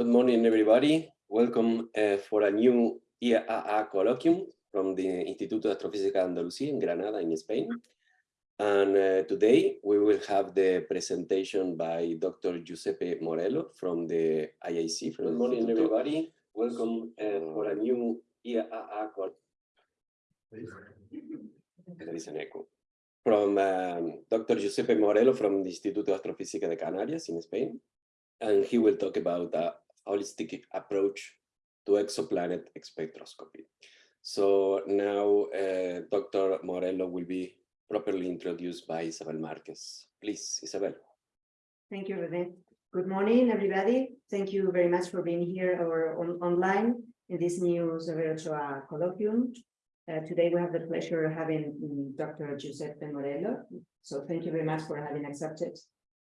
Good morning, everybody. Welcome uh, for a new IAA colloquium from the Instituto de Astrofísica Andalucía in Granada, in Spain. And uh, today we will have the presentation by Dr. Giuseppe Morello from the IAC. From Good morning, Instituto. everybody. Welcome uh, for a new IAA colloquium. From um, Dr. Giuseppe Morello from the Instituto de Astrofísica de Canarias in Spain and he will talk about a holistic approach to exoplanet spectroscopy. So now uh, Dr. Morello will be properly introduced by Isabel Marquez. Please, Isabel. Thank you, Rene. Good morning, everybody. Thank you very much for being here or on, online in this new Isabel Ochoa colloquium. Uh, today we have the pleasure of having um, Dr. Giuseppe Morello. So thank you very much for having accepted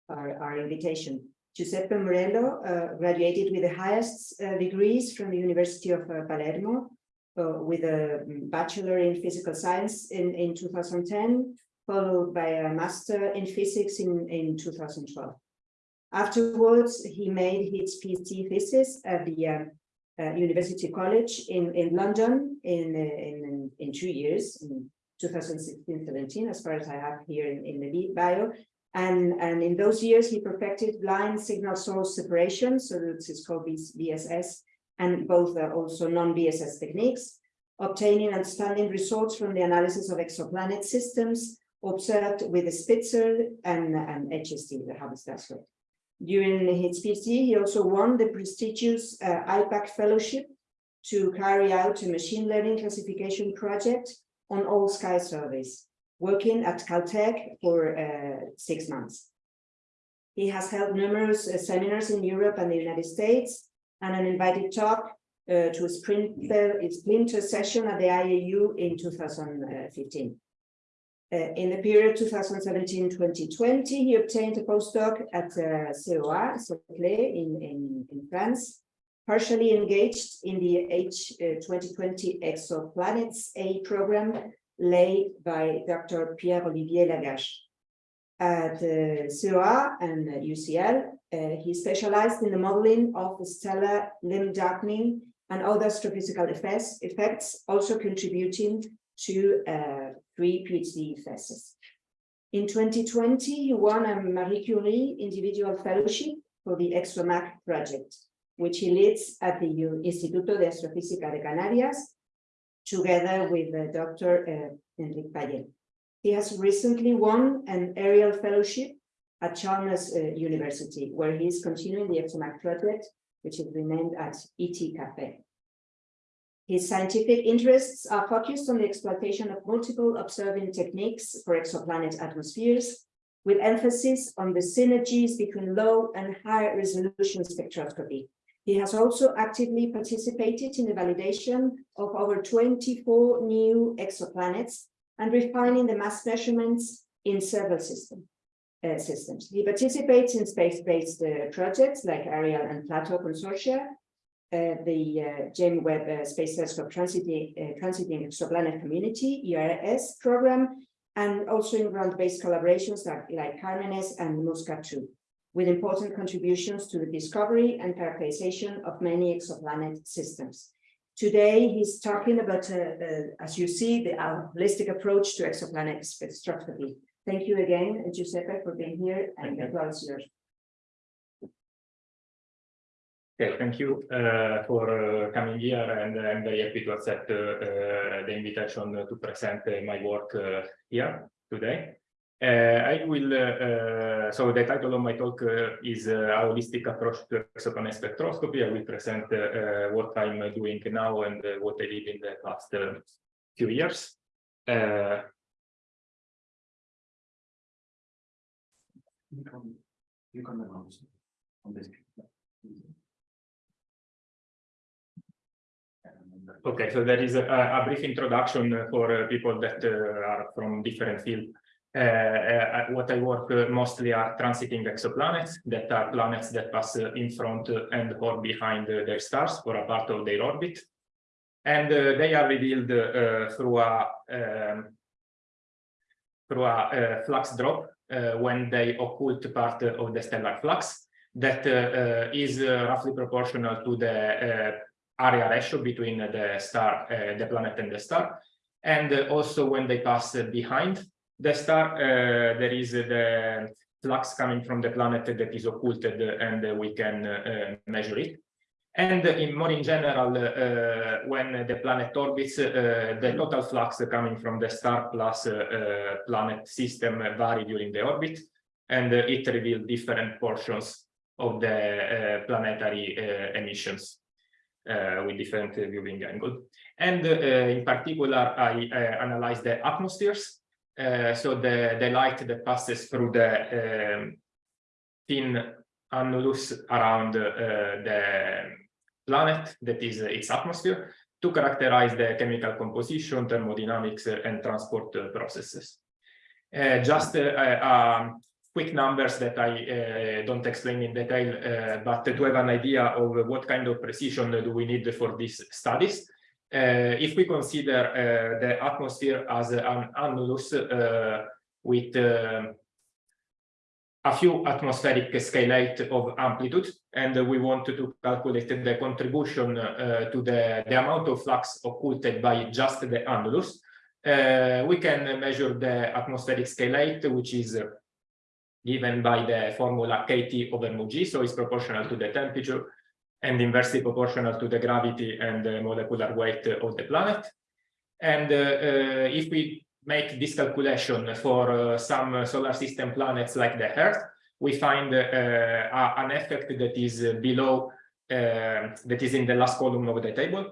our, our invitation. Giuseppe Morello uh, graduated with the highest uh, degrees from the University of uh, Palermo uh, with a bachelor in physical science in, in 2010, followed by a master in physics in, in 2012. Afterwards, he made his PhD thesis at the uh, uh, University College in, in London in, in, in two years, in 2016-17, as far as I have here in, in the bio, and, and in those years, he perfected blind signal source separation, so is called BSS, and both are also non-BSS techniques, obtaining outstanding results from the analysis of exoplanet systems observed with the Spitzer and, and HST, the Hubble Telescope. During his PhD, he also won the prestigious uh, IPAC Fellowship to carry out a machine learning classification project on all sky surveys working at Caltech for uh, six months. He has held numerous uh, seminars in Europe and the United States and an invited talk uh, to a sprinter, a splinter session at the IAU in 2015. Uh, in the period 2017-2020, he obtained a postdoc at uh, CEA, in, in, in France, partially engaged in the H2020 uh, Exoplanets A program led by Dr. Pierre-Olivier Lagage. At uh, CEA and UCL, uh, he specialized in the modeling of the stellar limb darkening and other astrophysical effects, effects also contributing to uh, three PhD theses. In 2020, he won a Marie Curie individual fellowship for the ExoMAC project, which he leads at the Instituto de Astrofísica de Canarias together with uh, Dr. Uh, Enrique Pallé. He has recently won an Ariel Fellowship at Chalmers uh, University, where he is continuing the ExoMAC project, which is renamed as ET Cafe. His scientific interests are focused on the exploitation of multiple observing techniques for exoplanet atmospheres, with emphasis on the synergies between low and high resolution spectroscopy, he has also actively participated in the validation of over 24 new exoplanets and refining the mass measurements in several system, uh, systems. He participates in space-based uh, projects like Ariel and Plato Consortia, uh, the uh, James Webb uh, Space Telescope Transiting, uh, Transiting Exoplanet Community, ERS program, and also in ground-based collaborations like, like Carmenes and Muscat 2 with important contributions to the discovery and characterization of many exoplanet systems. Today, he's talking about, uh, uh, as you see, the holistic approach to exoplanet spectroscopy. Thank you again, Giuseppe, for being here, and the floor is yours. Okay, thank you uh, for uh, coming here, and I'm very happy to accept uh, uh the invitation to present my work here today. Uh, I will, uh, uh, so the title of my talk uh, is uh, a holistic approach to exoplanet spectroscopy. I will present uh, what I'm doing now and what I did in the past few years. You can, you can announce on this. Okay, so there is a, a brief introduction for people that uh, are from different fields. Uh, uh, what I work uh, mostly are transiting exoplanets that are planets that pass in front and or behind their stars for a part of their orbit. And they are revealed through a um, through a flux drop when they occult part of the stellar flux. that is roughly proportional to the area ratio between the star, uh, the planet and the star. And uh, also when they pass behind the star, uh, there is the flux coming from the planet that is occulted and we can uh, measure it. And in more in general, uh, when the planet orbits, uh, the total flux coming from the star plus uh, uh, planet system vary during the orbit, and it reveals different portions of the planetary emissions with different viewing angle. And in particular, I analyzed the atmospheres. Uh, so the, the light that passes through the um, thin annulus around uh, the planet, that is uh, its atmosphere, to characterize the chemical composition, thermodynamics, and transport processes. Just um, quick numbers that I uh, don't explain in detail, uh, but to have an idea of what kind of precision do we need for these studies. Uh, if we consider uh, the atmosphere as an annulus uh, with uh, a few atmospheric scale height of amplitude, and we want to calculate the contribution to the, the amount of flux occulted by just the annulus, we can measure the atmospheric scale height, which is given by the formula kT over mu g, so it's proportional to the temperature and inversely proportional to the gravity and the molecular weight of the planet. And uh, uh, if we make this calculation for uh, some solar system planets like the Earth, we find an effect that is below, uh, that is in the last column of the table,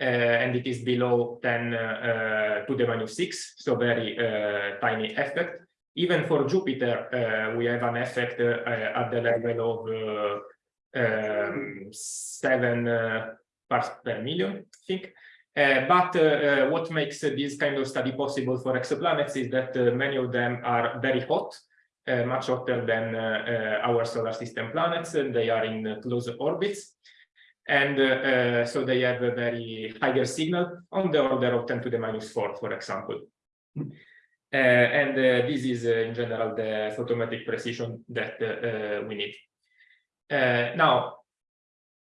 uh, and it is below 10 uh, to the minus 6, so very uh, tiny effect. Even for Jupiter, we have an effect at the level of um, 7 uh, parts per million, I think. Uh, but uh, what makes this kind of study possible for exoplanets is that many of them are very hot, much hotter than our solar system planets, and they are in close orbits. And uh, so they have a very higher signal on the order of 10 to the minus 4, for example. Uh, and uh, this is in general the photometric precision that we need. Uh, now,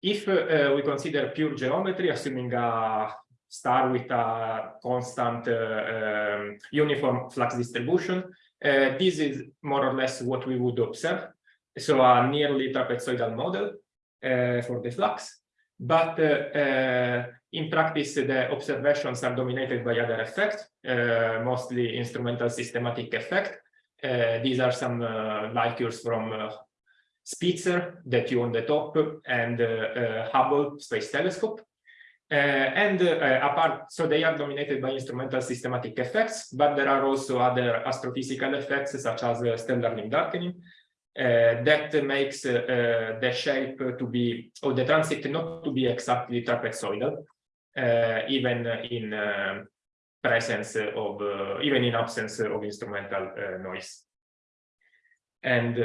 if uh, we consider pure geometry, assuming a star with a constant um, uniform flux distribution, this is more or less what we would observe. So a nearly trapezoidal model for the flux. But in practice, the observations are dominated by other effects, uh, mostly instrumental systematic effect. Uh, these are some uh, light curves from uh, Spitzer that you on the top and uh, uh, Hubble Space Telescope. Uh, and apart, so they are dominated by instrumental systematic effects, but there are also other astrophysical effects such as stellar limb darkening uh, that makes uh, uh, the shape to be, or the transit not to be exactly trapezoidal, even in presence of, even in absence of instrumental noise. And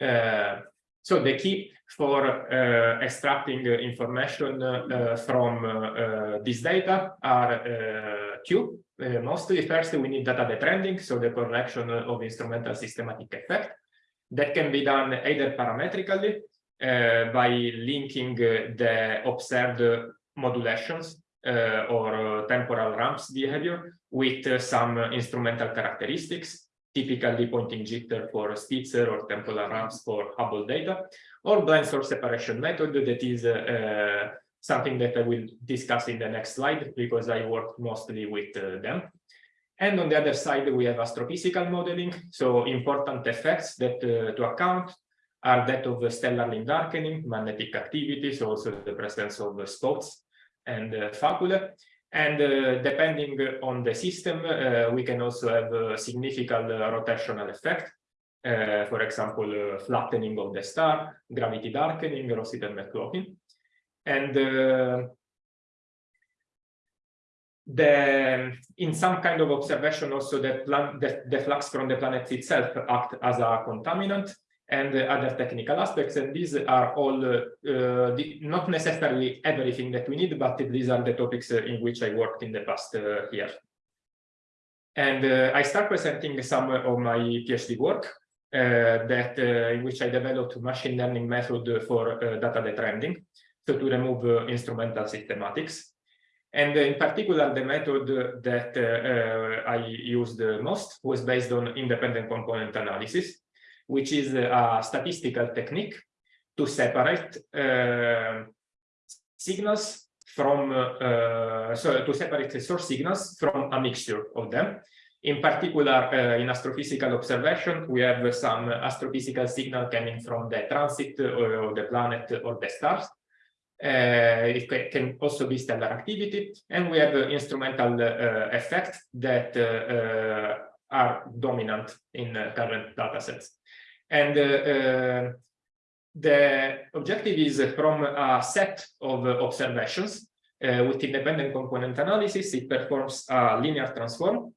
so the key for uh, extracting uh, information uh, from uh, uh, this data are uh, two. Uh, mostly first we need data detrending, so the correction of instrumental systematic effect. That can be done either parametrically uh, by linking uh, the observed uh, modulations uh, or uh, temporal ramps behavior with uh, some instrumental characteristics, typically pointing jitter for Spitzer or temporal ramps for Hubble data, or blind source separation method that is uh, something that I will discuss in the next slide because I work mostly with uh, them. And on the other side, we have astrophysical modeling. So important effects that uh, to account are that of stellar limb darkening, magnetic activity, so also the presence of spots and uh, faculae. And uh, depending on the system, uh, we can also have a significant uh, rotational effect. Uh, for example, uh, flattening of the star, gravity darkening, Rossiter McLaughlin. And uh, the in some kind of observation also the, the flux from the planet itself act as a contaminant and other technical aspects and these are all uh, the, not necessarily everything that we need but these are the topics uh, in which I worked in the past uh, year. And I start presenting some of my PhD work uh, that uh, in which I developed a machine learning method for uh, data detrending, so to remove instrumental systematics. And in particular, the method that I used the most was based on independent component analysis, which is a statistical technique to separate uh, signals from, uh, so to separate the source signals from a mixture of them. In particular, uh, in astrophysical observation, we have some astrophysical signal coming from the transit of the planet or the stars. Uh, it can also be stellar activity, and we have uh, instrumental uh, effects that uh, are dominant in uh, current data sets. And uh, the objective is from a set of observations with independent component analysis, it performs a linear transform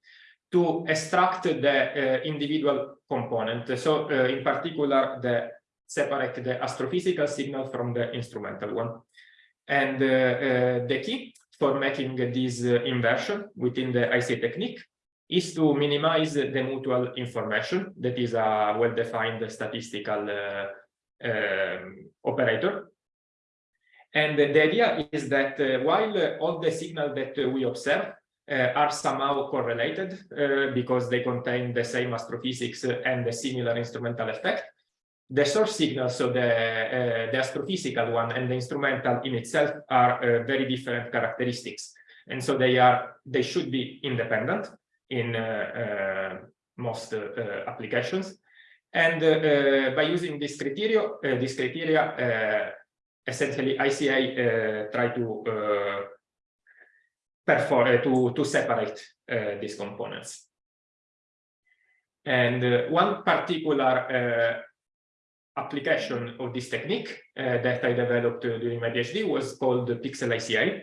to extract the individual component. So in particular, the separate the astrophysical signal from the instrumental one. And uh, uh, the key for making this uh, inversion within the IC technique is to minimize the mutual information that is a well-defined statistical um, operator. And the idea is that while all the signals that we observe uh, are somehow correlated uh, because they contain the same astrophysics and the similar instrumental effect the source signal, so the, uh, the astrophysical one and the instrumental in itself are uh, very different characteristics. And so they are, they should be independent in uh, uh most uh, uh, applications. And by using this criteria, this criteria, essentially ICA try to perform to to separate these components. And one particular application of this technique uh, that I developed uh, during my PhD was called the Pixel ICA,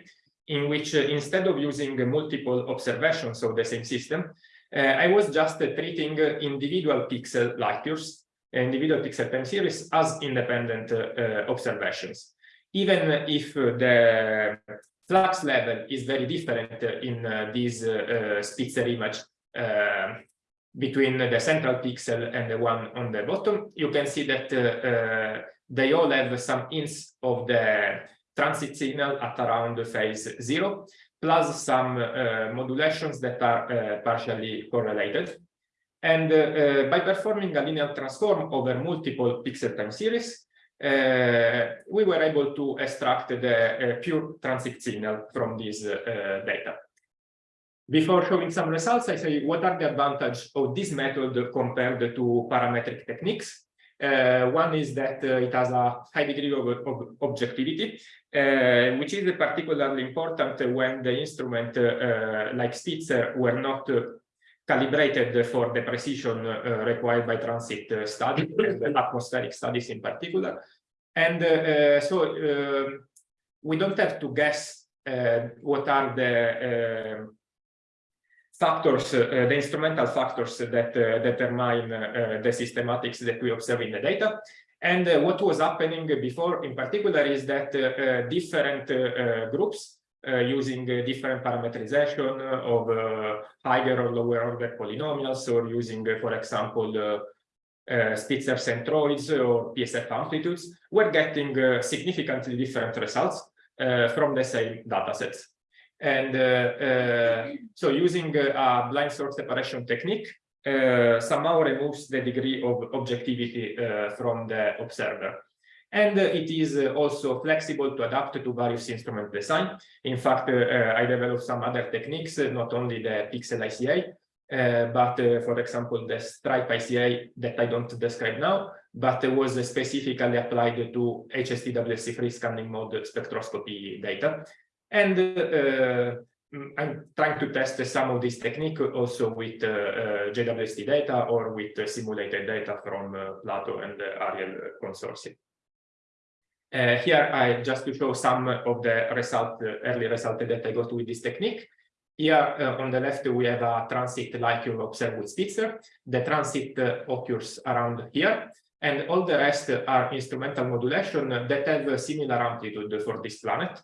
in which uh, instead of using multiple observations of the same system, uh, I was just uh, treating individual pixel light curves, individual pixel time series as independent observations. Even if the flux level is very different in this Spitzer image between the central pixel and the one on the bottom, you can see that uh, uh, they all have some hints of the transit signal at around phase zero, plus some uh, modulations that are uh, partially correlated. And uh, by performing a linear transform over multiple pixel time series, we were able to extract the pure transit signal from this data. Before showing some results, I say what are the advantages of this method compared to parametric techniques. Uh, one is that uh, it has a high degree of, of objectivity, uh, which is particularly important when the instrument uh, like Spitzer were not uh, calibrated for the precision uh, required by transit studies, and atmospheric studies in particular. And so we don't have to guess what are the factors, uh, the instrumental factors that uh, determine uh, the systematics that we observe in the data. And what was happening before in particular is that different groups uh, using uh, different parameterization of uh, higher or lower order polynomials or using, for example, Spitzer centroids or PSF amplitudes, we're getting significantly different results from the same datasets. And uh, uh, so using uh, a blind source separation technique somehow removes the degree of objectivity from the observer. And uh, it is uh, also flexible to adapt to various instrument design. In fact, uh, I developed some other techniques, not only the pixel ICA, but for example, the stripe ICA that I don't describe now, but was specifically applied to HST free scanning mode spectroscopy data. And uh, mm, I'm trying to test some of this technique also with uh, uh, JWST data or with simulated data from Plato and the Ariel consortium. Uh, here I just to show some of the result, uh, early result that I got with this technique. Here uh, on the left we have a transit like you observe with Spitzer. The transit occurs around here, and all the rest are instrumental modulation that have a similar amplitude for this planet uh,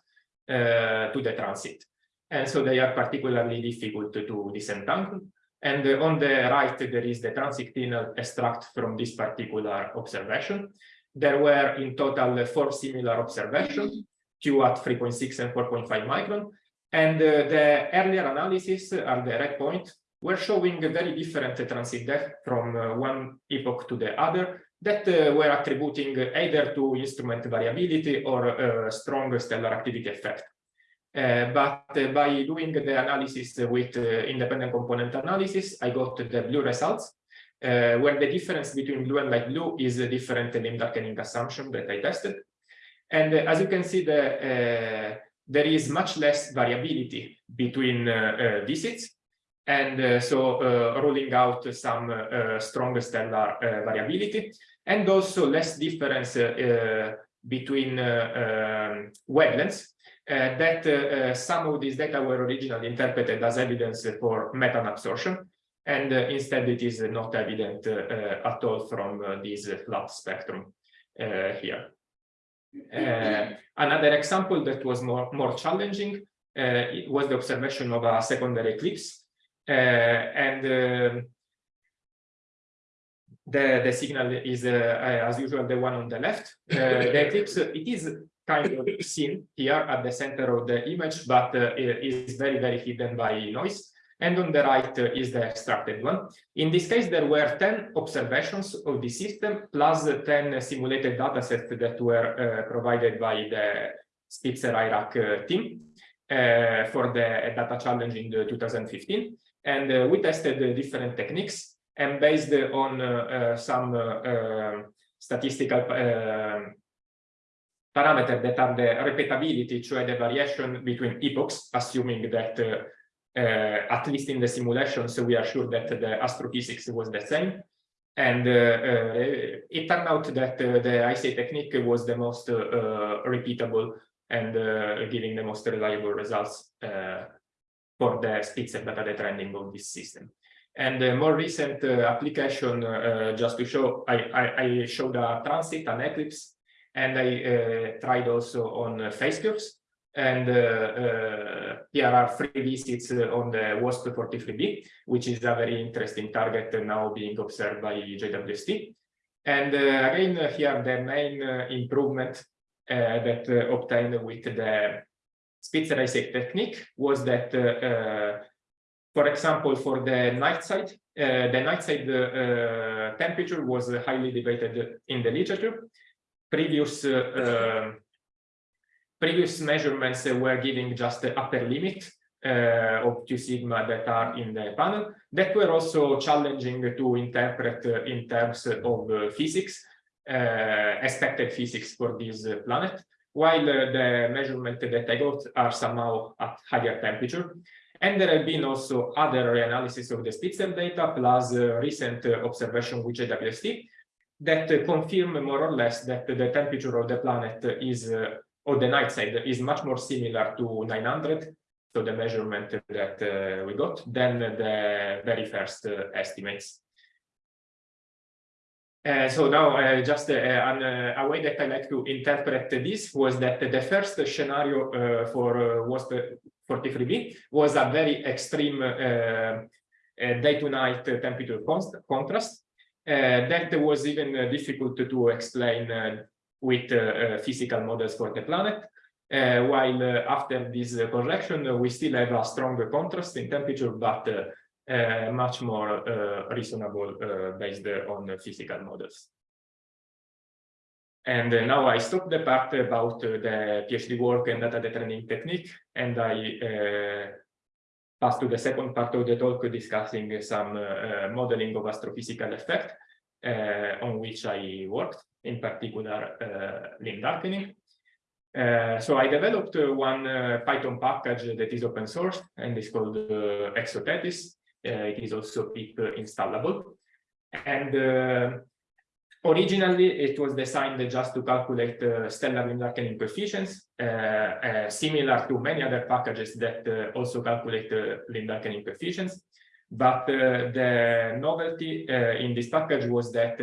to the transit. And so they are particularly difficult to disentangle. And on the right, there is the transit signal extract from this particular observation. There were in total four similar observations, two at 3.6 and 4.5 micron. And uh, the earlier analysis at the red point were showing a very different transit depth from uh, one epoch to the other that uh, were attributing either to instrument variability or uh, strong stellar activity effect. Uh, but uh, by doing the analysis with uh, independent component analysis, I got the blue results, uh, where the difference between blue and light blue is a different limb darkening assumption that I tested. And as you can see, the, there is much less variability between visits. And uh, so uh, ruling out some uh, strong stellar variability and also less difference between um, wavelengths uh, that uh, some of these data were originally interpreted as evidence for methane absorption, and uh, instead it is not evident at all from this flat spectrum here. another example that was more, more challenging was the observation of a secondary eclipse. And the, the signal is, uh, as usual, the one on the left. Uh, the eclipse, it is kind of seen here at the center of the image, but uh, is very, very hidden by noise. And on the right uh, is the extracted one. In this case, there were 10 observations of the system plus 10 simulated datasets that were uh, provided by the Spitzer IRAC uh, team uh, for the data challenge in the 2015. And uh, we tested different techniques and based on some statistical parameters that are the repeatability, cioè the variation between epochs, assuming that uh, uh, at least in the simulations, we are sure that the astrophysics was the same. And uh, uh it turned out that uh, the ICA technique was the most uh, repeatable and giving the most reliable results for the Spitzer data detrending of this system. And the more recent uh, application, uh, just to show, I, I, I showed a transit, an eclipse, and I uh, tried also on phase curves. And uh, uh, here are three visits on the WASP 43b, which is a very interesting target now being observed by JWST. And again, here the main improvement that obtained with the ICA technique was that for example, for the night side, uh, the night side uh, temperature was highly debated in the literature. Previous uh, previous measurements were giving just the upper limit uh, of two sigma that are in the panel that were also challenging to interpret uh, in terms of uh, physics, uh, expected physics for this planet, while the measurement that I got are somehow at higher temperature. And there have been also other analysis of the Spitzer data plus recent observation with JWST that confirm more or less that the temperature of the planet is, uh, or the night side is much more similar to 900, so the measurement that uh, we got, than the very first uh, estimates. Uh, so now uh, just uh, an, a way that I like to interpret this was that the first scenario for WASP 43b was a very extreme day to night temperature contrast uh, that was even uh, difficult to explain uh, with physical models for the planet. while after this correction, we still have a stronger contrast in temperature, but much more reasonable based on physical models. And uh, now I stop the part about uh, the PhD work and data detrending technique, and I uh, pass to the second part of the talk discussing some uh, modeling of astrophysical effect uh, on which I worked, in particular uh, limb darkening. Uh, so I developed one Python package that is open source and is called ExoTETHyS. Uh, it is also PIP uh, installable. And uh, Originally, it was designed just to calculate uh, stellar darkening coefficients, uh, uh, similar to many other packages that uh, also calculate limb darkening coefficients. But the novelty in this package was that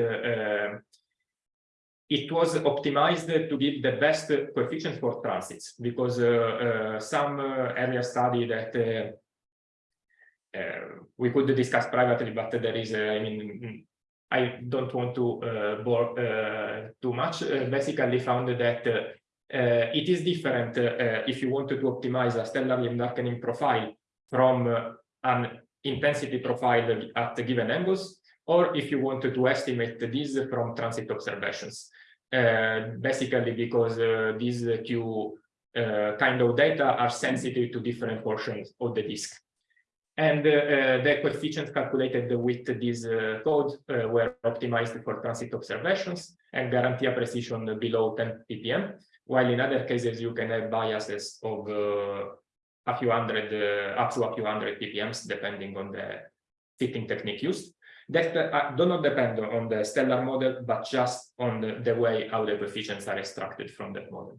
it was optimized to give the best coefficients for transits because some earlier study that Eh, we could discuss privately, but there is, eh, I mean, mm, I don't want to uh, bore uh, too much. Uh, basically, found that it is different if you wanted to optimize a stellar limb darkening profile from an intensity profile at given angles, or if you wanted to estimate this from transit observations. basically, because these two kind of data are sensitive to different portions of the disk. And uh, uh, the coefficients calculated with this uh, code were optimized for transit observations and guarantee a precision below 10 ppm, while in other cases you can have biases of a few hundred, up to a few hundred ppms, depending on the fitting technique used that uh, do not depend on the stellar model, but just on the, the, way how the coefficients are extracted from that model.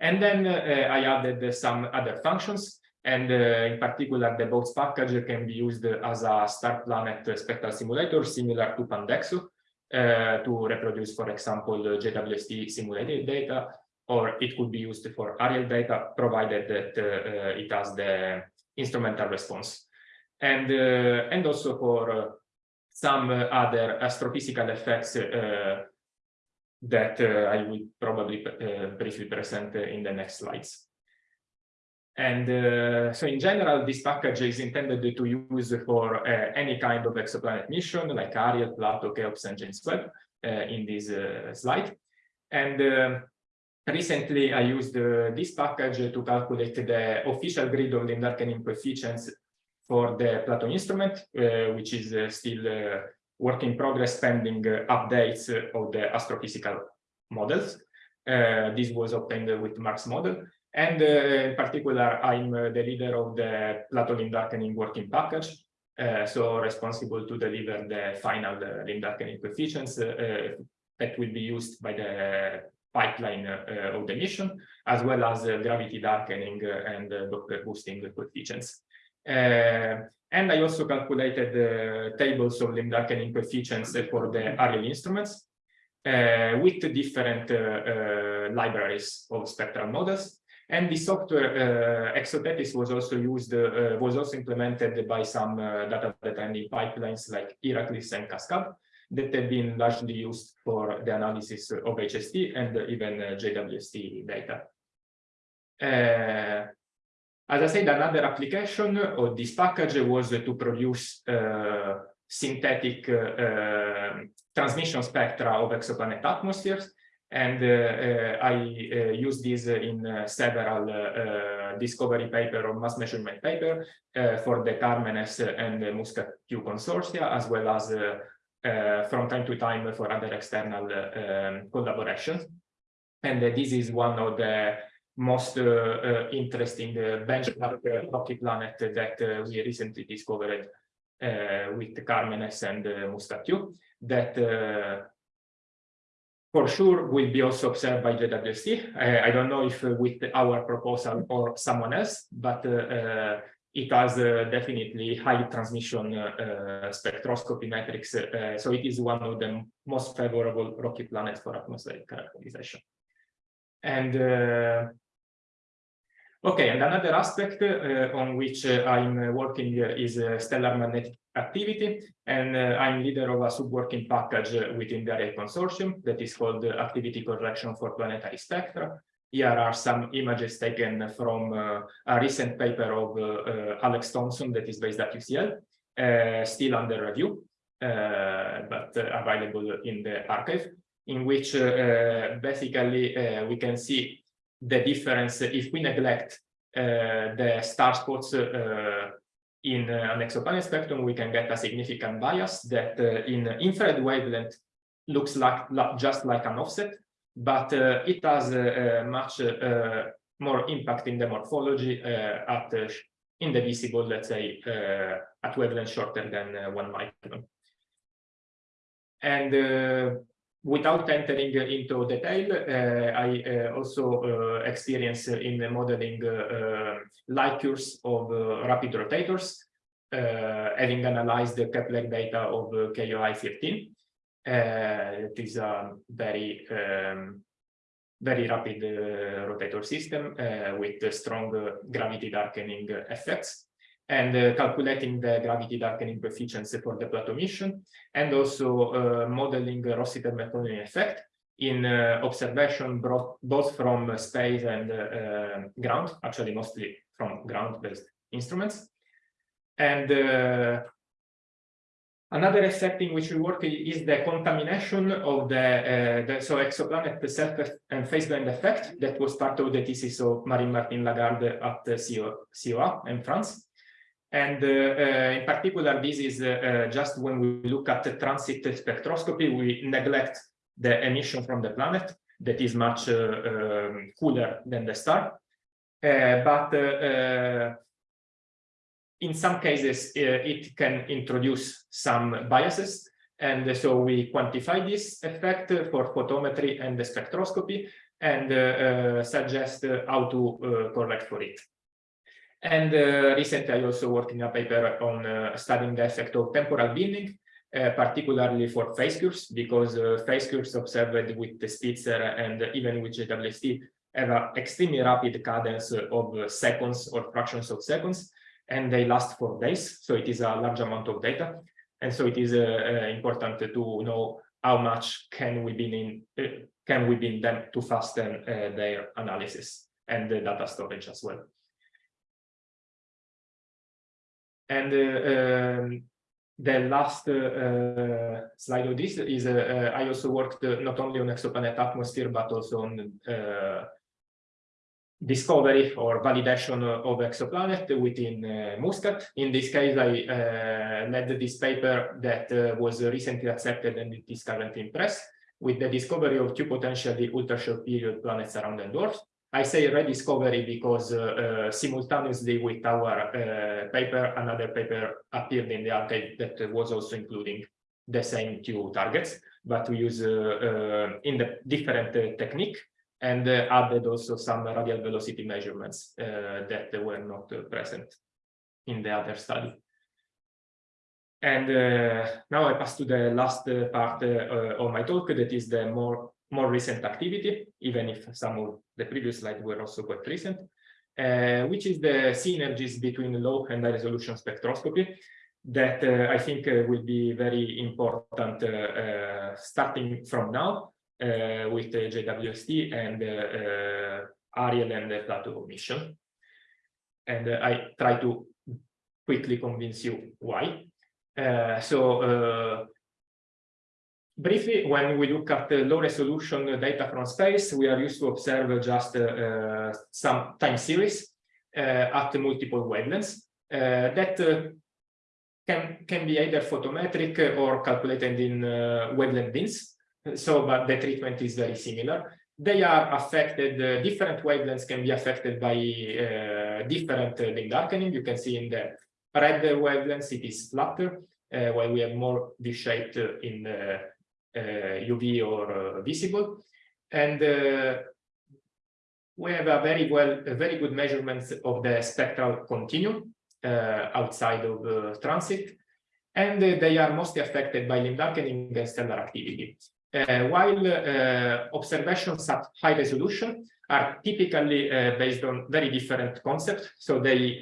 And then uh, I added some other functions and uh, in particular, the BOATS package can be used as a star planet spectral simulator similar to Pandexo uh, to reproduce, for example, JWST simulated data, or it could be used for Ariel data, provided that uh, it has the instrumental response. And, uh, and also for uh, some other astrophysical effects uh, that I will probably briefly present in the next slides. And uh, so in general, this package is intended to use for uh, any kind of exoplanet mission like Ariel, Plato, Cheops, and James Webb uh, in this uh, slide. And uh, recently I used uh, this package to calculate the official grid of the darkening coefficients for the Plato instrument, which is still work in progress pending updates of the astrophysical models. this was obtained with MARCS model. And uh, in particular, I'm uh, the leader of the Plato limb darkening working package, uh, so responsible to deliver the final uh, limb darkening coefficients uh, that will be used by the pipeline uh, of the mission, as well as gravity darkening and Doppler boosting coefficients. and I also calculated the tables of limb darkening coefficients for the Ariel instruments with different libraries of spectral models. And the software uh, ExoTETHyS was also used, uh, was also implemented by some uh, data detrending pipelines like Iraclis and Cascade that have been largely used for the analysis of HST and even uh, JWST data. Uh, as I said, another application of this package was to produce uh, synthetic transmission spectra of exoplanet atmospheres and uh, uh, I uh, use this in several discovery paper or mass measurement paper for the Carmenes and the Muscat Q consortia, as well as from time to time for other external um, collaborations. And this is one of the most uh, uh, interesting uh, benchmark rocky planet that we recently discovered with Carmenes and uh, Muscat that for sure will be also observed by JWST. I, I don't know if uh, with our proposal or someone else, but uh, uh, it has definitely high transmission spectroscopy metrics. so it is one of the most favorable rocky planets for atmospheric characterization. And Okay, and another aspect uh, on which uh, I'm working uh, is stellar magnetic activity, and uh, I'm leader of a subworking package within the Ariel consortium that is called Activity Correction for Planetary Spectra. Here are some images taken from uh, a recent paper of uh, Alex Thompson that is based at UCL, still under review, but available in the arXiv, in which basically we can see the difference if we neglect uh, the star spots uh, in uh, an exoplanet spectrum, we can get a significant bias that uh, in infrared wavelength looks like, just like an offset, but uh, it has uh, much more impact in the morphology at in the visible, let's say, at wavelength shorter than one micron. And without entering into detail, uh, I uh, also uh, experience in modeling light curves of rapid rotators, having analyzed the Kepler data of KOI 15. it is a very um, very rapid uh, rotator system uh, with strong uh, gravity darkening effects. And uh, calculating the gravity darkening coefficients for the Plato mission, and also uh, modeling the Rossiter-McLaughlin effect in uh, observation brought both from space and uh, ground, actually mostly from ground-based instruments. And uh, another effect in which we work is the contamination of the, uh, the so exoplanet self and phase band effect that was part of the thesis of Marine-Martin Lagarde at the CO, COA in France. And uh, uh, in particular, this is uh, just when we look at the transit spectroscopy, we neglect the emission from the planet that is much um, cooler than the star. but in some cases, it can introduce some biases. And so we quantify this effect for photometry and the spectroscopy and uh, suggest how to uh, correct for it. And uh, recently, I also worked in a paper on studying the effect of temporal binning, particularly for phase curves, because phase curves observed with the Spitzer and even with JWST have an extremely rapid cadence of seconds or fractions of seconds and they last for days. So it is a large amount of data. And so it is uh, uh, important to know how much can we be in uh, can we bin them to fasten uh, their analysis and the data storage as well. And uh, um, the last uh, slide of this is I also worked not only on exoplanet atmosphere but also on discovery or validation of exoplanet within uh, Muscat. In this case, I uh, led this paper that uh, was recently accepted and it is currently in press with the discovery of two potentially ultra-short period planets around the dwarfs. I say rediscovery because uh, uh, simultaneously with our uh, paper, another paper appeared in the arXiv that was also including the same two targets, but we use in the different technique and uh, added also some radial velocity measurements uh, that were not uh, present in the other study. And now I pass to the last part of my talk, that is the more more recent activity, even if some of the previous slides were also quite recent, uh, which is the synergies between low and high resolution spectroscopy that uh, I think uh, will be very important starting from now uh, with the JWST and uh, Ariel and the Plato mission. And uh, I try to quickly convince you why. so briefly, when we look at the low resolution data from space, we are used to observe just uh, some time series uh, at multiple wavelengths uh, that can, can be either photometric or calculated in wavelength bins. So, but the treatment is very similar. They are affected, uh, different wavelengths can be affected by uh, different uh, darkening. You can see in the red wavelengths, it is flatter, uh, while we have more V-shaped in UV uh, or uh, visible. And we have a very well, a very good measurements of the spectral continuum outside of transit. And they are mostly affected by limb darkening and stellar activity. Uh, while uh, observations at high resolution are typically uh, based on very different concepts. So they,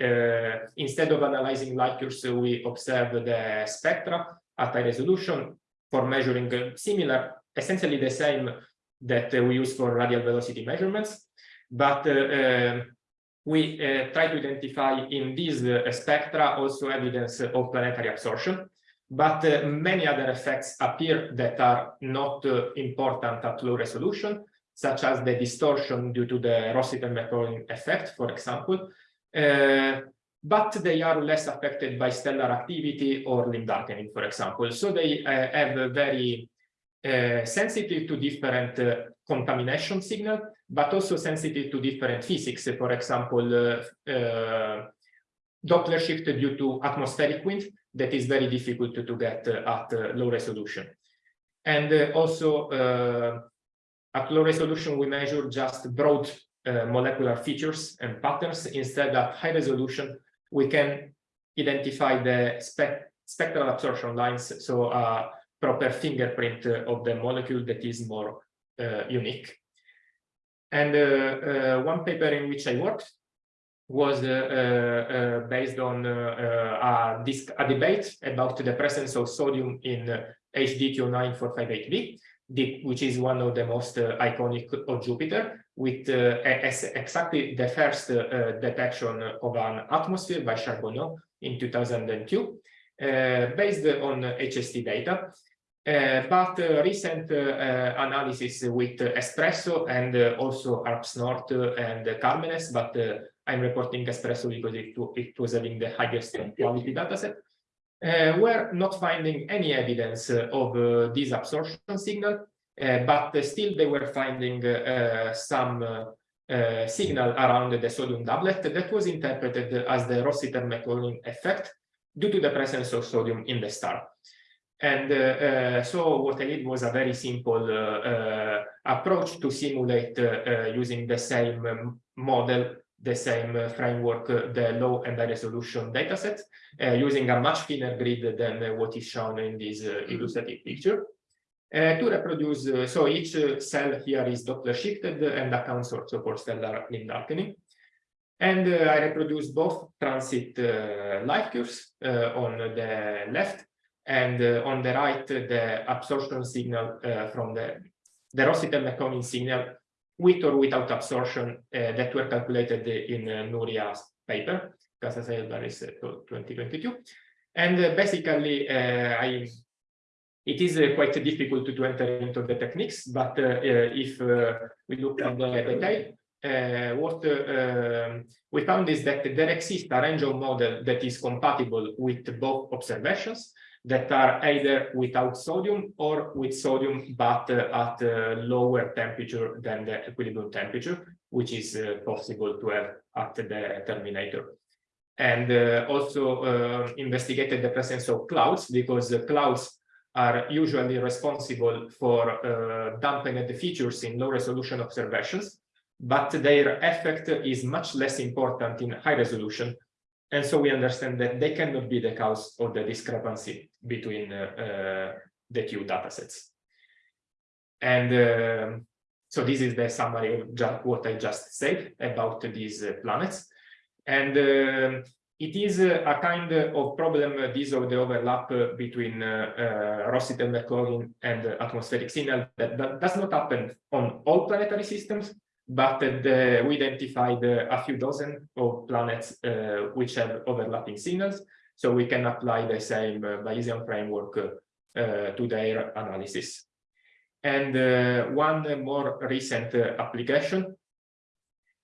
instead of analyzing light curves, we observe the spectra at high resolution for measuring similar, essentially the same that we use for radial velocity measurements. But we uh, try to identify in these uh, spectra also evidence of planetary absorption. But uh, many other effects appear that are not uh, important at low resolution, such as the distortion due to the Rossiter-McLaughlin effect, for example. Uh, but they are less affected by stellar activity or limb darkening, for example. So they uh, have very uh, sensitive to different uh, contamination signal, but also sensitive to different physics. For example, Doppler shift due to atmospheric wind that is very difficult to, get uh, at uh, low resolution. And uh, also at low resolution, we measure just broad molecular features and patterns. Instead, at high resolution, we can identify the spe spectral absorption lines, so a proper fingerprint of the molecule that is more uh, unique. And uh, uh, one paper in which I worked was uh, uh, based on uh, a, a, debate about the presence of sodium in HD 209458b the, which is one of the most uh, iconic of Jupiter, with uh, as exactly the first uh, uh, detection of an atmosphere by Charbonneau in 2002, uh, based on HST data. Uh, but recent analysis with Espresso and also HARPS North and Carmenes, but I'm reporting Espresso because it, it was having the highest quality dataset. Uh, we're not finding any evidence uh, of uh, this absorption signal, but still they were finding some signal around the sodium doublet that was interpreted as the Rossiter-McLaughlin effect due to the presence of sodium in the star. And uh, uh, so what I did was a very simple uh, approach to simulate using the same um, model, the same framework, the low and high resolution datasets, using a much thinner grid than what is shown in this illustrative picture. Uh, to reproduce, uh, so each uh, cell here is Doppler shifted and accounts also for stellar limb darkening. And I reproduce both transit light curves on the left and uh, on the right, the absorption signal uh, from the, the Rossiter-McLaughlin signal with or without absorption uh, that were calculated in Nuria's paper, Casasayas-Barris 2022. And basically, I it is uh, quite difficult to, to, enter into the techniques, but uh, if uh, we look at the detail, what um, we found is that there exists a range of model that is compatible with both observations, that are either without sodium or with sodium, but uh, at a lower temperature than the equilibrium temperature, which is uh, possible to have at the terminator. And uh, also uh, investigated the presence of clouds because the clouds are usually responsible for uh, dampening the features in low resolution observations, but their effect is much less important in high resolution and so we understand that they cannot be the cause of the discrepancy between uh, uh, the two datasets. And uh, so this is the summary of what I just said about these uh, planets. And uh, it is a kind of problem, uh, this of the overlap between Rossiter-McLaughlin and atmospheric signal that, that does not happen on all planetary systems, but the, we identified a few dozen of planets uh, which have overlapping signals, so we can apply the same uh, Bayesian framework uh, to their analysis. And one more recent application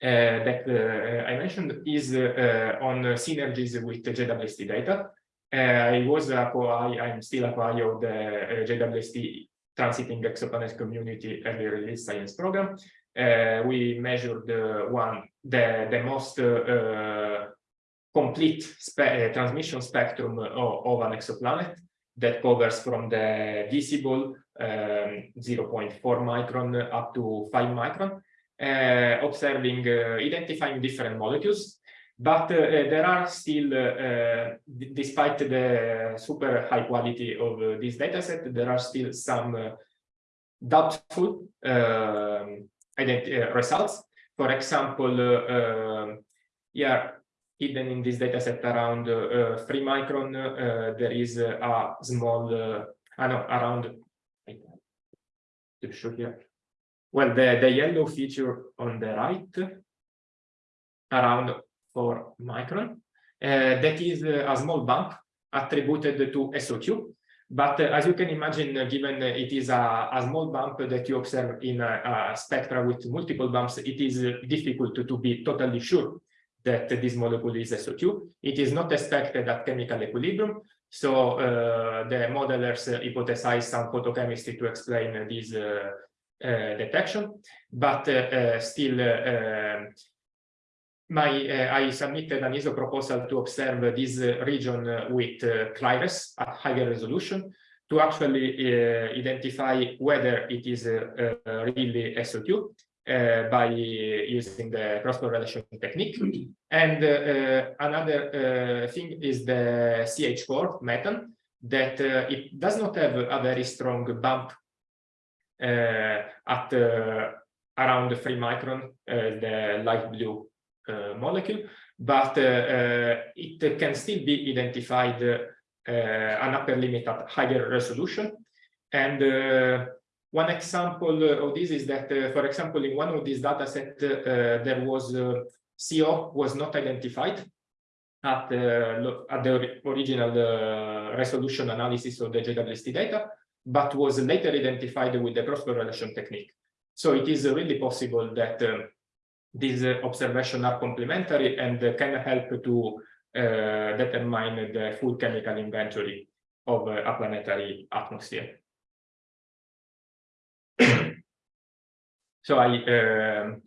uh, that uh, I mentioned is uh, on synergies with JWST data. I was a co-I, I'm still a co-I of the JWST Transiting Exoplanet Community Early Release Science Program, uh, we measured the one the the most uh, complete spe uh, transmission spectrum of, of, an exoplanet that covers from the visible um, 0.4 micron up to 5 micron, uh, observing, uh, identifying different molecules. But uh, there are still, despite the super high quality of this dataset, there are still some doubtful um, uh, Uh, results. For example, uh, um, yeah, hidden in this dataset around uh, uh, 3 micron, uh, there is a small, ah, I know, around, to show here. Well, the, the yellow feature on the right, around 4 micron, that is a small bump attributed to SO2 but uh, as you can imagine, uh, given uh, it is a, a, small bump that you observe in a, a, spectra with multiple bumps, it is difficult to, to be totally sure that this molecule is SO2. It is not expected at chemical equilibrium. So uh, the modelers uh, hypothesize some photochemistry to explain uh, this detection, but still my uh, I submitted an ESO proposal to observe this uh, region uh, with CRIRES at higher resolution to actually identify whether it is really SO2 uh, by using the cross-correlation technique. And uh, another uh, thing is the CH4 methane, that it does not have a very strong bump at around 3 micron, the light blue uh, molecule, but uh, uh, it can still be identified uh, an upper limit at higher resolution. And uh, one example of this is that, uh, for example, in one of these data set, uh, there was uh, CO was not identified at, uh, at the original uh, resolution analysis of the JWST data, but was later identified with the cross-correlation technique. So it is really possible that these observations are complementary and can help to uh, determine the full chemical inventory of uh, a planetary atmosphere. so I um,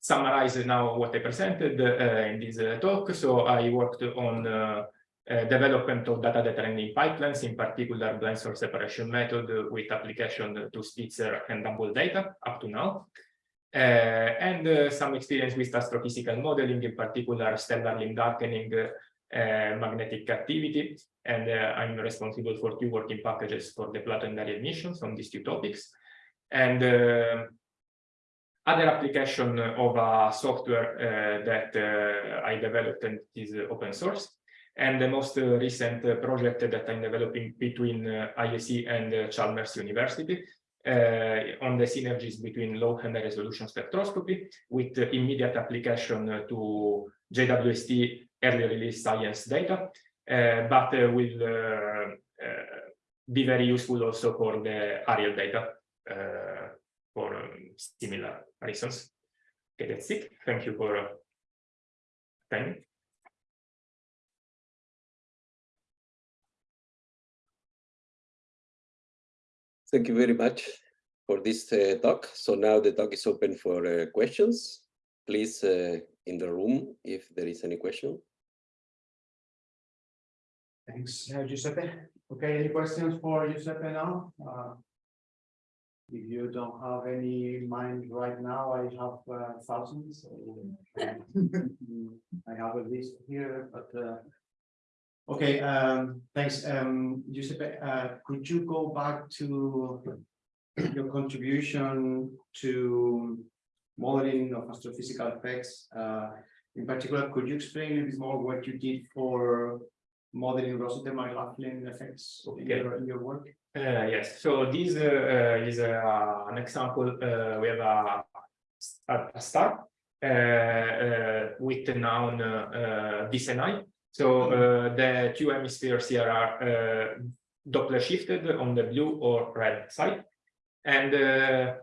summarize now what I presented uh, in this uh, talk. So I worked on uh, uh, development of data detrending pipelines, in particular blind source separation method with application to Spitzer and Hubble data up to now. Uh, and uh, some experience with astrophysical modeling, in particular stellar limb darkening, uh, magnetic activity, and I'm responsible for two working packages for the planetary emissions on these two topics. And other application of a software uh, that uh, I developed and is open source. And the most uh, recent project that I'm developing between ICE and Chalmers University Uh, on the synergies between low and high resolution spectroscopy with immediate application to JWST early release science data, uh, but uh, will be very useful also for the Ariel data for um, similar reasons. Okay, that's it. Thank you for uh, time. Thank you very much for this uh, talk. So now the talk is open for uh, questions. Please, uh, in the room, if there is any question. Thanks, Giuseppe. Okay, any questions for Giuseppe now? Uh, If you don't have any in mind right now, I have uh, thousands. so, I have a list here, but uh, Okay, um, thanks, um, Giuseppe, uh, could you go back to your contribution to modeling of astrophysical effects? Uh, in particular, could you explain a bit more what you did for modeling Rossiter McLaughlin effects in Okay. your, in your work? Uh, yes, so this uh, uh, is uh, an example. Uh, we have a, a, star uh, uh, with the noun uh, uh. So uh, the two hemispheres here are uh, Doppler shifted on the blue or red side. And uh,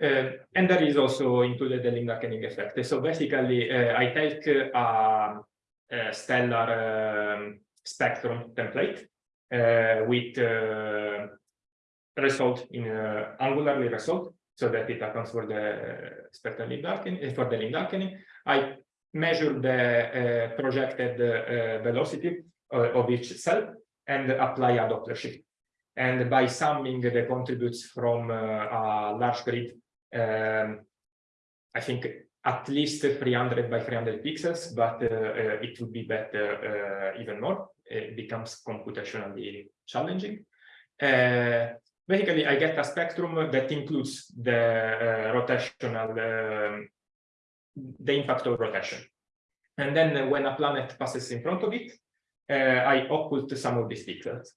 uh, and there is also included the limb darkening effect. So basically, uh, I take uh, a stellar um, spectrum template uh, with result in angularly result so that it accounts for the spectral limb darkening for the limb. I measure the uh, projected uh, velocity uh, of each cell and apply a Doppler shift. And by summing the contributes from a large grid, um, I think at least 300 by 300 pixels, but it would be better even more. It becomes computationally challenging. basically, I get a spectrum that includes the rotational um, the impact of rotation. And then uh, when a planet passes in front of it, uh, I occult some of these pixels.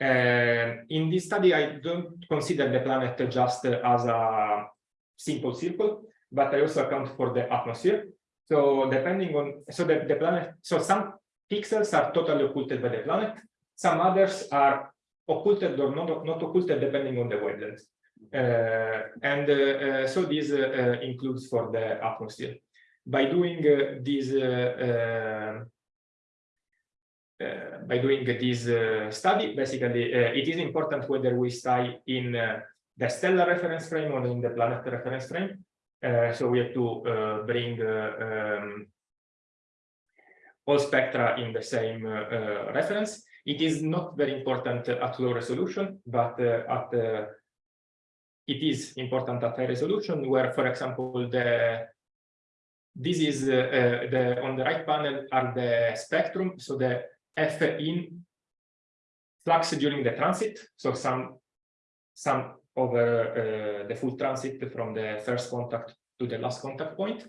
Uh, in this study, I don't consider the planet just as a simple circle, but I also account for the atmosphere. So depending on, so that the planet, so some pixels are totally occulted by the planet, some others are occulted or not, not occulted depending on the wavelength. Uh, and uh, uh, so this includes for the atmosphere by doing uh, this uh, uh, uh, by doing this uh, study, basically, uh, it is important whether we stay in the stellar reference frame or in the planet reference frame. so we have to bring um, all spectra in the same reference. It is not very important at low resolution, but at it is important at high resolution, where, for example, the this is uh, uh, the on the right panel are the spectrum, so the F in flux during the transit, so some some over uh, the full transit from the first contact to the last contact point.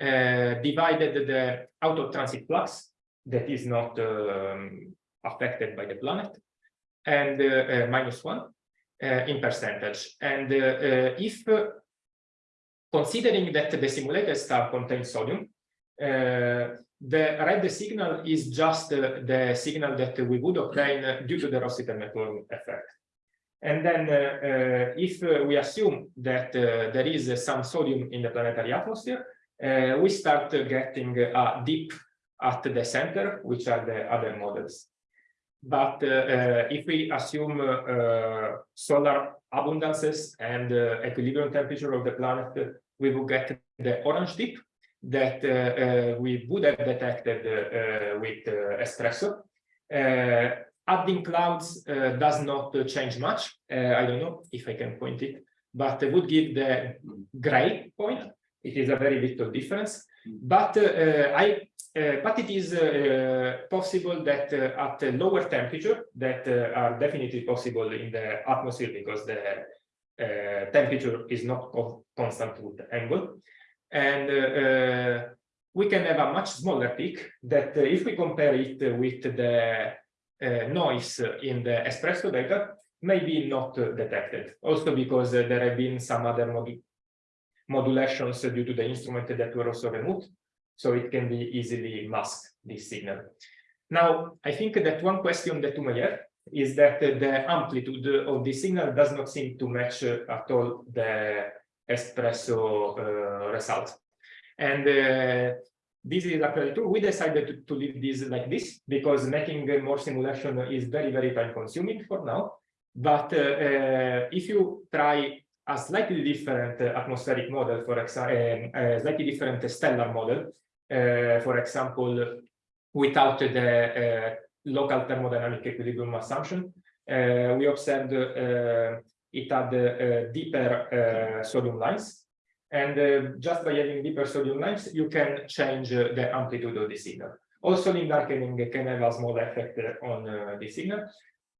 uh, divided the out of transit flux that is not um, affected by the planet and minus one in percentage. And if considering that the simulated star contains sodium, uh, the red signal is just uh, the signal that we would obtain due to the Rossiter-McLaughlin effect. And then uh, uh, if uh, we assume that uh, there is some sodium in the planetary atmosphere, we start getting a dip at the center, which are the other models. But uh, uh, if we assume uh, solar abundances and uh, equilibrium temperature of the planet, we will get the orange dip that uh, uh, we would have detected with uh, espresso. Uh, adding clouds uh, does not change much. Uh, I don't know if I can point it, but it would give the gray point. It is a very little difference, but uh, I uh, but it is uh, possible that uh, at a lower temperature that uh, are definitely possible in the atmosphere because the uh, temperature is not constant with the angle. And uh, uh, we can have a much smaller peak that uh, if we compare it with the uh, noise in the espresso data, maybe not uh, detected. Also because uh, there have been some other modu- modulations due to the instrument that were also removed. So it can be easily masked, this signal. Now, I think that one question that you may have is that the amplitude of the signal does not seem to match uh, at all the espresso uh, result. And uh, this is actually true. We decided to, to leave this like this because making more simulation is very, very time consuming for now. But uh, uh, if you try a slightly different uh, atmospheric model, for example, a slightly different stellar model, Eh, for example, without the uh, local thermodynamic equilibrium assumption, uh, we observed it had deeper sodium lines. And just by having deeper sodium lines, you can change the amplitude of the signal. Also, limb darkening can have a small effect on the signal.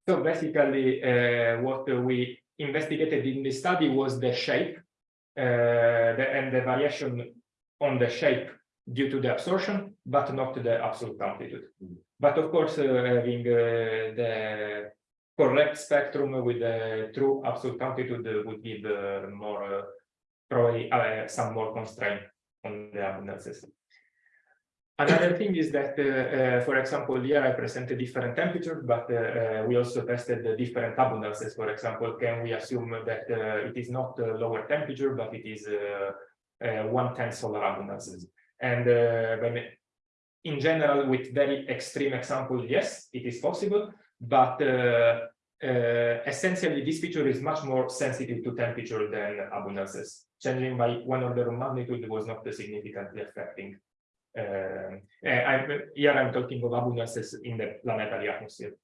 So basically, what we investigated in the study was the shape uh, the, and the variation on the shape due to the absorption, but not to the absolute amplitude. But of course, uh, having uh, the correct spectrum with the true absolute amplitude uh, would give more, probably some more constraint on the abundances. Another thing is that, uh, uh, for example, here I presented different temperatures, but uh, we also tested the different abundances. For example, can we assume that uh, it is not uh, lower temperature, but it is uh, uh, one tenth solar abundances? And uh, in general, with very extreme example, yes, it is possible, but uh, uh, essentially this feature is much more sensitive to temperature than abundances. Changing by one order of magnitude was not significantly affecting. Uh, I'm, here I'm talking of abundances in the planetary atmosphere.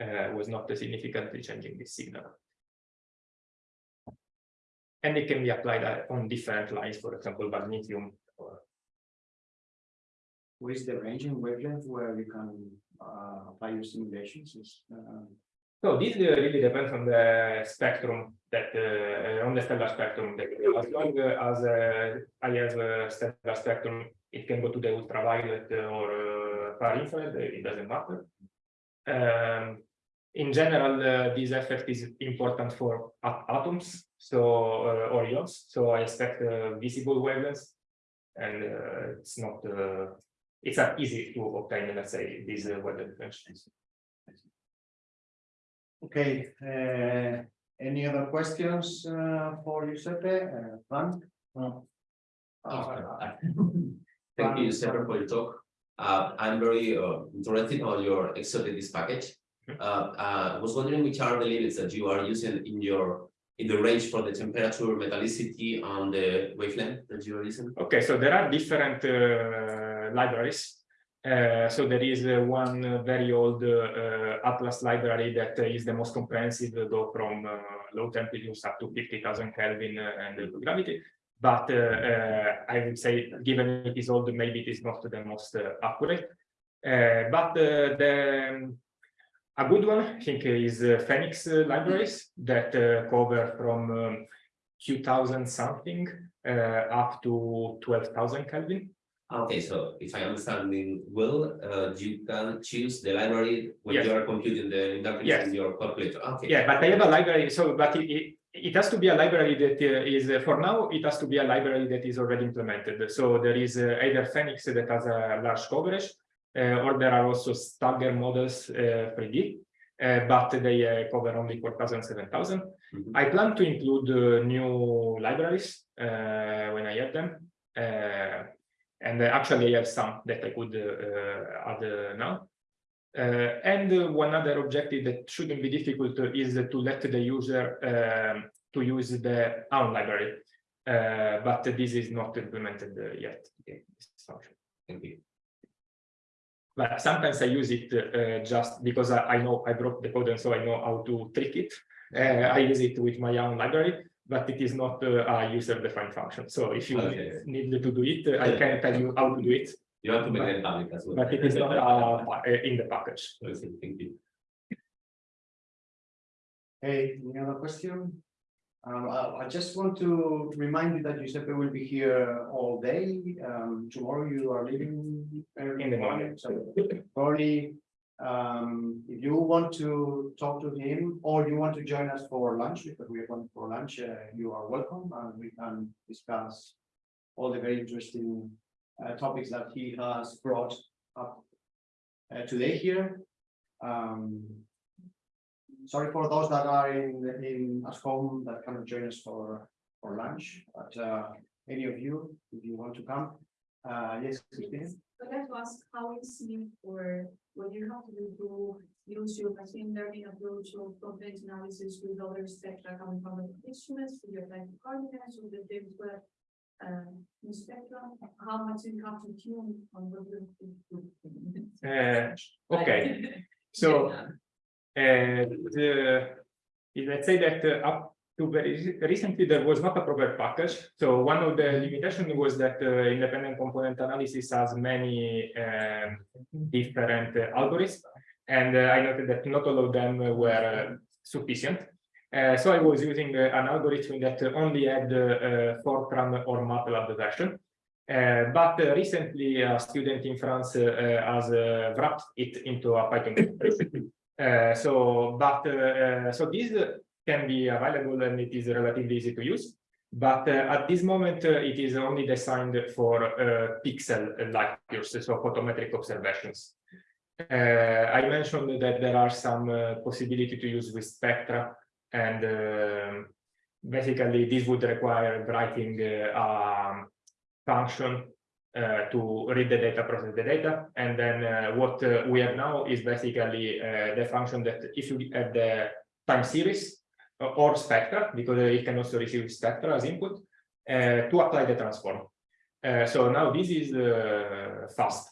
Uh, was not significantly changing this signal. And it can be applied uh, on different lines, for example, magnesium is the range in wavelength where you can uh apply your simulations is uh. So this uh, really depends on the spectrum that uh, on the stellar spectrum as long as uh, I have a stellar spectrum, it can go to the ultraviolet or far infrared, it doesn't matter. Um, in general, uh, this effect is important for at- atoms, so uh, or ions. So I expect uh, visible wavelengths, and it's not it's not easy to obtain, let's say, these uh, wavelength dimensions. Okay, uh, any other questions uh for Giuseppe, uh, Frank? No. Uh, Thank you, Sarah, for your talk. Uh, I'm very uh, interested on your ExoTETHyS package. Uh, uh, I was wondering which are the limits that you are using in your, in the range for the temperature, metallicity, and the wavelength that you are using? Okay, so there are different uh, libraries. Uh, so there is uh, one uh, very old Atlas library that is the most comprehensive, though from low temperatures up to 50,000 Kelvin and gravity. But I would say, given it is old, maybe it is not the most accurate. But the um, a good one, I think, is uh, Phoenix uh, libraries that uh, cover from um, 2000 something up to 12,000 Kelvin. Okay, so if I understand well, uh, you can choose the library when Yes. you are computing the interface Yes. in your calculator. Okay. Yeah, but I have a library, so but it, it, it has to be a library that uh, is, uh, for now, it has to be a library that is already implemented. So there is uh, either Phoenix that has a large coverage, uh, or there are also Stagger models uh, 3D, uh, but they uh, cover only 4,000, 7,000. Mhm. I plan to include uh, new libraries uh, when I have them. And uh, actually I have some that I could uh, add uh, now. Uh, and one other objective that shouldn't be difficult is to let the user um, to use the own library. Uh, but this is not implemented yet. Okay, this function. Thank you. But sometimes I use it uh, just because I, I know I broke the code and so I know how to trick it. Uh, I use it with my own library, but it is not uh, a user-defined function. So if you Okay. need to do it, uh, I can tell you how to do it, You have to make it public as well. but it is not uh, in the package. Okay, Thank you. Hey, any other question? Um, I, I just want to remind you that Giuseppe will be here all day. Um, tomorrow you are leaving. early In the morning. So probably, um, if you want to talk to him or you want to join us for lunch, because we are going for lunch, uh, you are welcome and we can discuss all the very interesting uh, topics that he has brought up uh, today here. Um, sorry for those that are in, in at home that cannot join us for, for lunch, but, uh, any of you, if you want to come, uh, yes, Christine? I'd was how it's seen for when you have to do use your machine learning approach or content analysis with other spectra coming from the instruments for your like coordinates or the James Webb. Uh, spectrum, how much you have to tune on what you. Uh, okay, so uh, the, let's say that uh, up to very recently, there was not a proper package. So one of the limitations was that uh, independent component analysis has many um, different uh, algorithms. And uh, I noted that not all of them were uh, sufficient. Uh, so I was using uh, an algorithm that only had Fortran or MATLAB version. But recently, a student in France has wrapped it into a Python. so, but so this can be available and it is relatively easy to use. But uh, at this moment, uh, it is only designed for uh, pixel light years, so photometric observations. I mentioned that there are some possibility to use with spectra, and um basically this would require writing a function uh, to read the data, process the data, and then uh, what uh, we have now is basically the function that if you have the time series or spectra, because it can also receive spectra as input, uh, to apply the transform. Uh, so now this is uh, fast.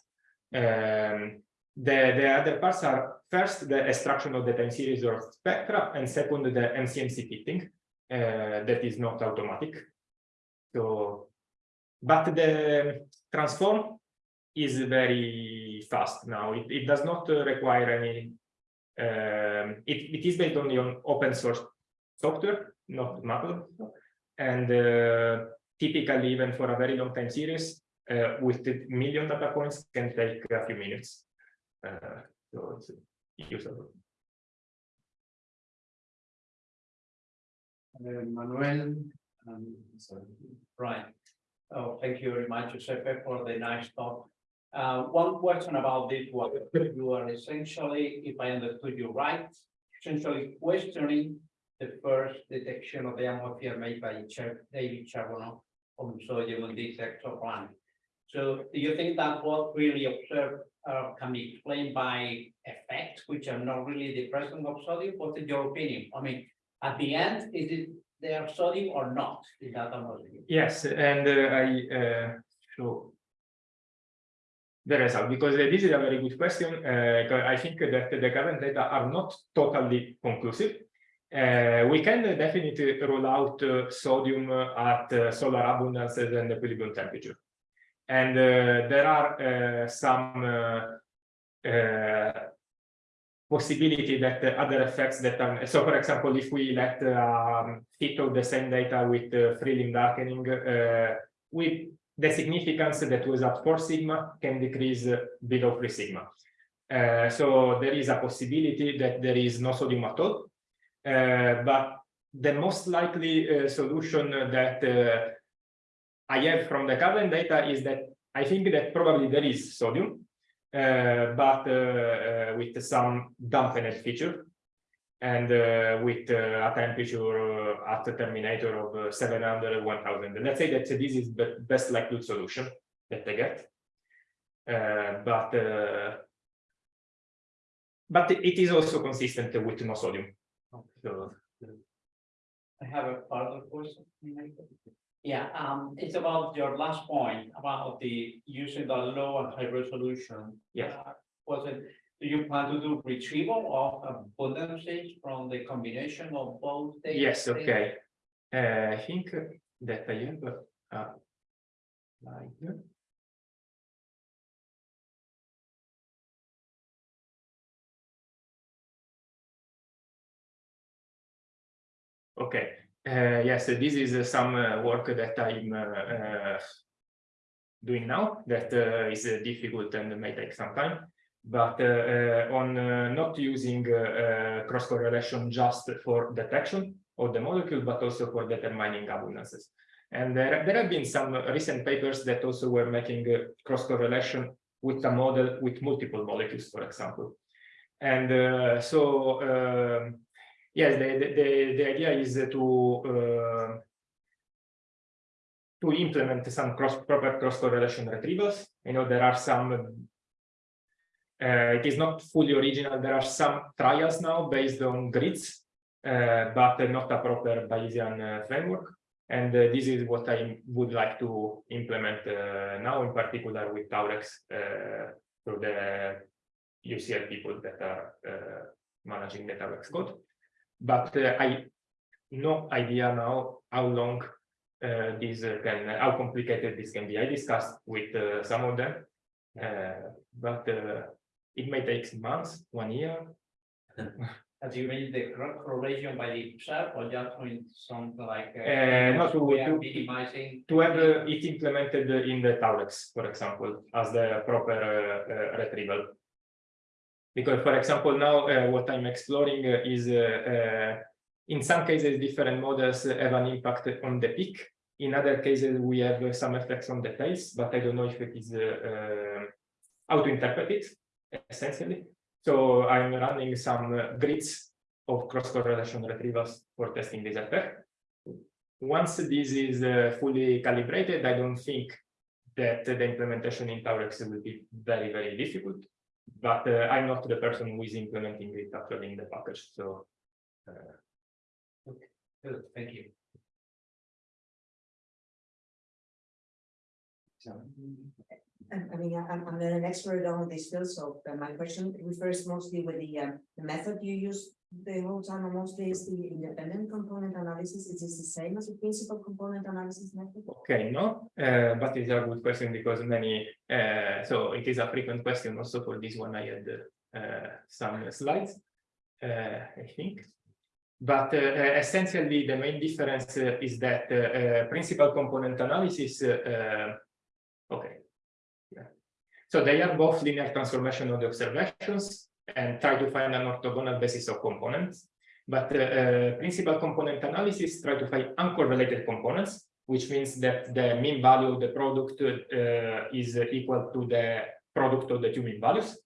Um, the, the other parts are first the extraction of the time series or spectra, and second the MCMC fitting uh, that is not automatic. So, but the transform is very fast now. It, it does not uh, require any. Um, it, it is based only on open source software, not MATLAB, and uh, typically even for a very long time series uh, with the million data points can take a few minutes. Uh, so it's usable. Uh, Manuel, um. Right. Oh, thank you very much, Giuseppe, for the nice talk. Uh, one question about this one. You are essentially, if I understood you right, essentially questioning the first detection of the atmosphere made by David Charbonneau on sodium on this exoplanet. So do you think that what really observed uh, can be explained by effects which are not really the presence of sodium? What is your opinion? I mean, at the end, is it there sodium or not in that? Yes, and uh, I uh, show the result because uh, this is a very good question. Uh, I think that the current data are not totally conclusive. Uh, we can definitely rule out uh, sodium at uh, solar abundances and equilibrium temperature. And there are some possibility that the other effects that are, so for example, if we let um, fit of the same data with free limb darkening, with the significance that was at four sigma can decrease below three sigma. So there is a possibility that there is no sodium at all. Uh, but the most likely uh, solution that uh, I have from the current data is that I think that probably there is sodium, but with some dampened feature and uh, with uh, a temperature at the terminator of uh, 700, 1000. And let's say that this is the best likelihood solution that I get. But but it is also consistent with no sodium. So I have a further question. Yeah, um, it's about your last point about the using the low and high resolution. Yes. Uh, Was it, do you plan to do retrieval of abundances from the combination of both? data Yes, sets? okay. Uh, I think that I have uh, like Okay, uh, yes, this is uh, some uh, work that I'm doing now that is difficult and may take some time. But uh, uh, on uh, not using cross correlation just for detection of the molecule, but also for determining abundances. And there, there have been some recent papers that also were making cross correlation with a model with multiple molecules, for example. And so, um, yes, the, the, the, idea is to uh, to implement some cross proper cross correlation retrievals. You know, there are some uh, it is not fully original. There are some trials now based on grids, uh, but not a proper Bayesian framework. And uh, this is what I would like to implement uh, now, in particular with Taurex, uh, through the UCL people that are managing the Taurex code. But uh, I no idea now how long uh, this uh, can, how complicated this can be. I discussed with uh, some of them, uh, but uh, it may take months, one year. Have you made the correlation by itself or just with something like? Uh, not to- we to- Minimizing. To have uh, it implemented in the Taurex, for example, as the proper uh, uh, retrieval. Because, for example, now uh, what I'm exploring uh, is, uh, uh, in some cases, different models have an impact on the peak. In other cases, we have some effects on the tails, but I don't know if it is how to interpret it, essentially. So I'm running some grids of cross-correlation retrievals for testing this effect. Once this is uh, fully calibrated, I don't think that the implementation in Taurex will be very, very difficult. But uh, I'm not the person who is implementing it actually in the package, so. uh, Good, thank you. I I mean, I- I'm, I'm not an expert on this field, so uh, my question refers mostly with the, um, the method you use the whole and mostly is the independent component analysis. Is this the same as the principal component analysis method? Okay, no, uh, but it's a good question because many, uh, so it is a frequent question also for this one. I had uh, some slides, I think. But essentially, the main difference is that principal component analysis, okay. So they are both linear transformation of the observations and try to find an orthogonal basis of components. But uh, uh, principal component analysis try to find uncorrelated components, which means that the mean value of the product uh, is equal to the product of the two mean values.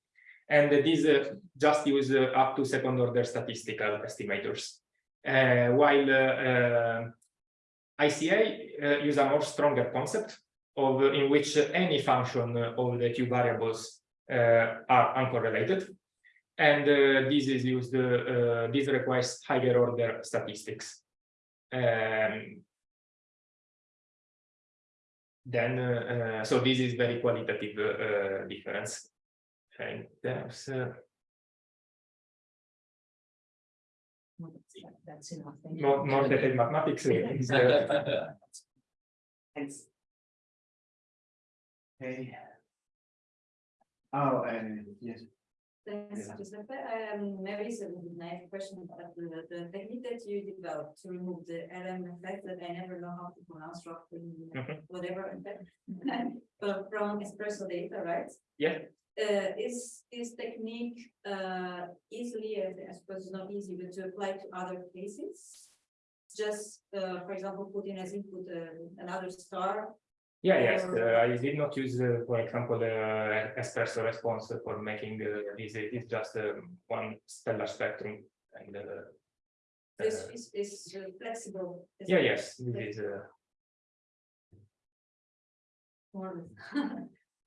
And these uh, just use uh, up to second order statistical estimators. While ICA use a more stronger concept of in which any function of the two variables are uncorrelated. And uh, this is used, uh, uh, this requires higher order statistics. Um, then, uh, uh, so this is very qualitative uh, difference. And there's, uh, That's enough. Thank you. more, more detailed mathematics. Thanks. Okay. Oh, and yes, Thanks, Yeah. Giuseppe. Um, maybe it's a naive question, but the, the technique that you developed to remove the LM effect that I never know how to pronounce roughly, Mhm. whatever effect. But from espresso data, right? Yeah. Uh, is this technique, uh, easily, I suppose it's not easy, but to apply to other cases? Just, uh, for example, put in as input, uh, another star Yeah, yes, uh, I did not use, uh, for example, uh, espresso response for making uh, this, it is just um, one stellar spectrum and. uh, This uh, is, is uh, flexible. Yeah, it? yes, this is, uh,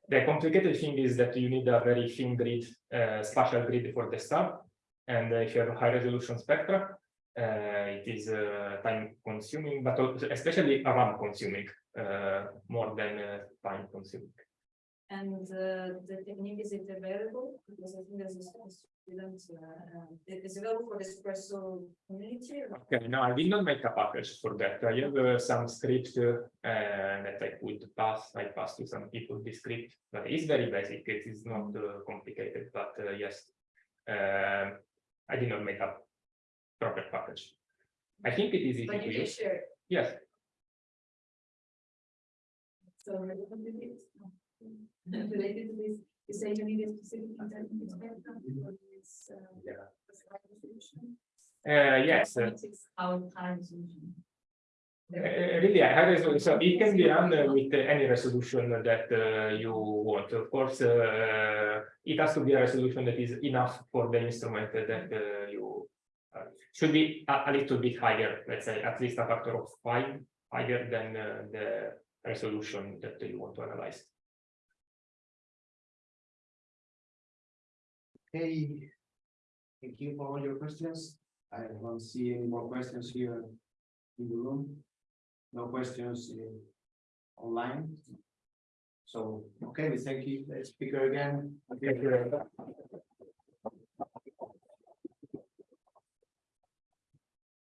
the complicated thing is that you need a very thin grid, uh, spatial grid for the star. And if you have a high resolution spectra, uh, it is uh, time consuming, but also especially RAM consuming, more than uh, time consuming. And uh, the technique, is it available? Because I think there's a student, uh, uh, it is available for the espresso community. Okay, no, I did not make a package for that. I have uh, some script uh, that I could pass, I pass to some people this script, but it's very basic. It is not uh, complicated, but uh, yes. Um, I did not make a proper package. I think it is easy But to you use. share. Yes, So related to this, related to this, you say you need a specific intent spectrum for this, uh, Yeah. this resolution? uh, yes. uh, Our high. Uh, really, a high resolution, so it can be run uh, with uh, any resolution that uh, you want. Of course, uh, it has to be a resolution that is enough for the instrument that uh, you uh, should be a, a little bit higher, let's say at least a factor of five higher than uh, the resolution that you want to analyze. Okay. Thank you for all your questions. I don't see any more questions here in the room. No questions uh, online. So, okay, we thank you, speaker again. Thank you.